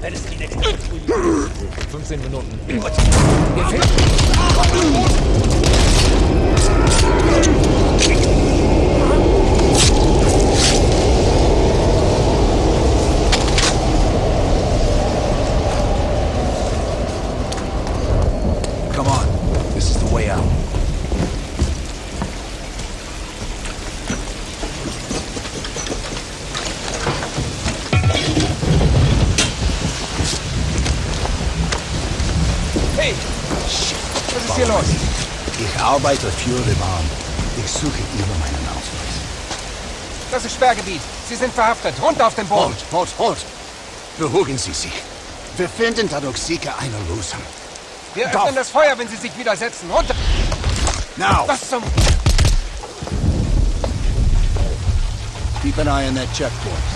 Wenn es die nächste 15 Minuten. Gefällt. Ist hier los? Ich arbeite für den Bahn. Ich suche über meinen Ausweis. Das ist Sperrgebiet. Sie sind verhaftet. Runter auf den Boden. Halt, halt, halt! Beruhigen Sie sich. Wir finden dadurch sicher eine Lösung. Wir Doch. öffnen das Feuer, wenn Sie sich widersetzen. Runter! Now! Was zum... Keep an eye on that checkpoint.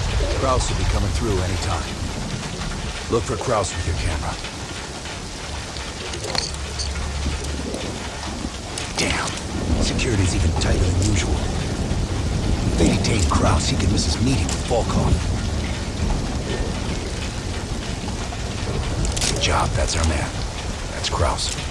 Kraus will be coming through any time. Look for Kraus with your camera. Damn. Security's even tighter than usual. If they detain Kraus, he could miss his meeting with Volkov. Good job, that's our man. That's Kraus.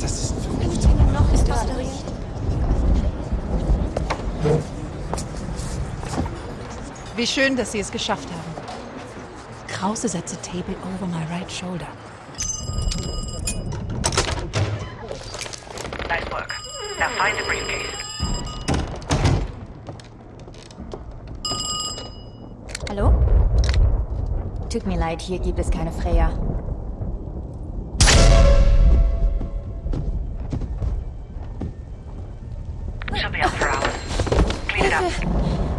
Das ist Noch ist das Bericht. Wie schön, dass Sie es geschafft haben. Krause setze Table over my right shoulder. Nice work. Now find the briefcase. Hallo? Tut mir leid, hier gibt es keine Freya. She'll be up for hours. Clean it up.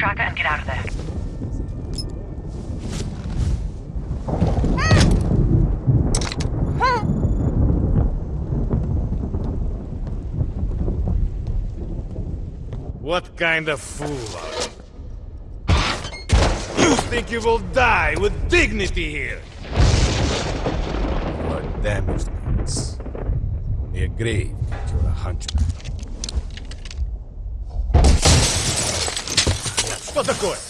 Just plant tracker and get out of there. What kind of fool are you? You think you will die with dignity here? You are damaged goods. We agree that you're a hunchback. Что такое?